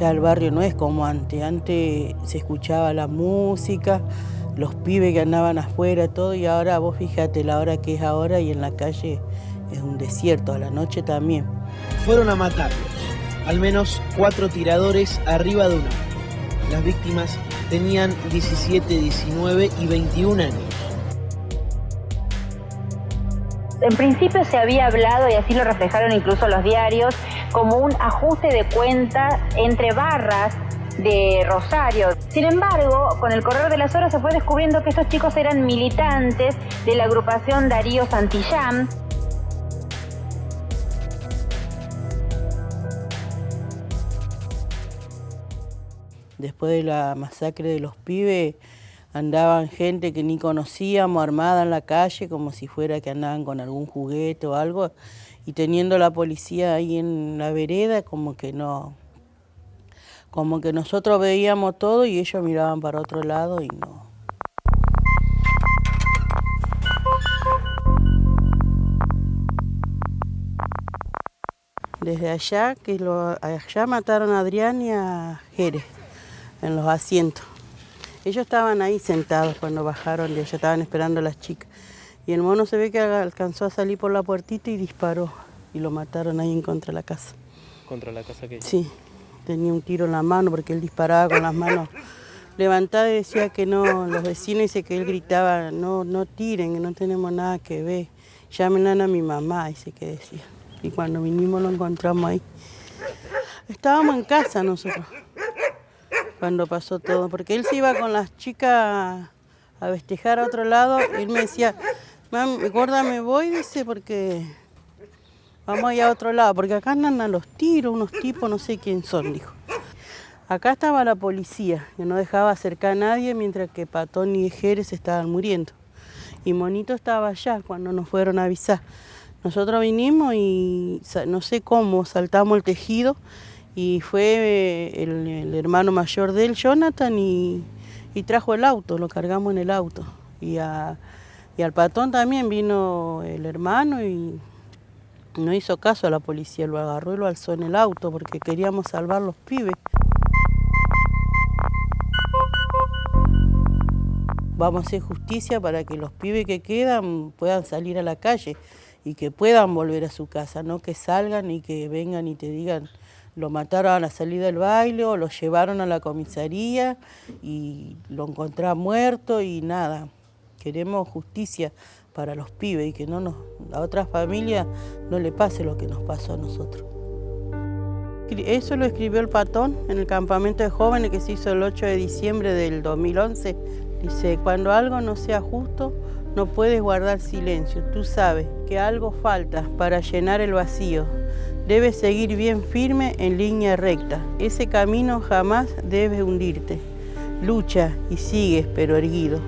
ya el barrio no es como antes. Antes se escuchaba la música, los pibes que andaban afuera, todo, y ahora vos fíjate la hora que es ahora y en la calle es un desierto, a la noche también. Fueron a matarlos, al menos cuatro tiradores arriba de una. Las víctimas tenían 17, 19 y 21 años. En principio se había hablado, y así lo reflejaron incluso los diarios, como un ajuste de cuentas entre barras de Rosario. Sin embargo, con el correr de las horas se fue descubriendo que estos chicos eran militantes de la agrupación Darío Santillán. Después de la masacre de los pibes, andaban gente que ni conocíamos armada en la calle, como si fuera que andaban con algún juguete o algo, y teniendo la policía ahí en la vereda, como que no, como que nosotros veíamos todo y ellos miraban para otro lado y no. Desde allá, que lo, allá mataron a Adrián y a Jerez, en los asientos. Ellos estaban ahí sentados cuando bajaron de allá, estaban esperando a las chicas. Y el mono se ve que alcanzó a salir por la puertita y disparó. Y lo mataron ahí en contra de la casa. ¿Contra la casa qué? Sí, tenía un tiro en la mano porque él disparaba con las manos levantadas y decía que no, los vecinos dice que él gritaba, no, no tiren, que no tenemos nada que ver. Llamen a mi mamá, dice que decía. Y cuando vinimos lo encontramos ahí. Estábamos en casa nosotros cuando pasó todo, porque él se iba con las chicas a festejar a otro lado y él me decía, mami, gorda, me voy, dice, porque vamos allá a otro lado, porque acá andan a los tiros, unos tipos, no sé quién son, dijo. Acá estaba la policía, que no dejaba acercar a nadie mientras que Patón y Jerez estaban muriendo. Y Monito estaba allá cuando nos fueron a avisar. Nosotros vinimos y no sé cómo, saltamos el tejido y fue el, hermano mayor de él, Jonathan, y, trajo el auto, lo cargamos en el auto. Y, y al patón también vino el hermano y no hizo caso a la policía, lo agarró y lo alzó en el auto porque queríamos salvar los pibes. Vamos a hacer justicia para que los pibes que quedan puedan salir a la calle y que puedan volver a su casa, no que salgan y que vengan y te digan lo mataron a la salida del baile o lo llevaron a la comisaría y lo encontraron muerto y nada. Queremos justicia para los pibes y que a otras familias no le pase lo que nos pasó a nosotros. Eso lo escribió el Patón en el campamento de jóvenes que se hizo el 8 de diciembre del 2011. Dice, cuando algo no sea justo, no puedes guardar silencio. Tú sabes que algo falta para llenar el vacío. Debes seguir bien firme en línea recta. Ese camino jamás debe hundirte. Lucha y sigues, pero erguido.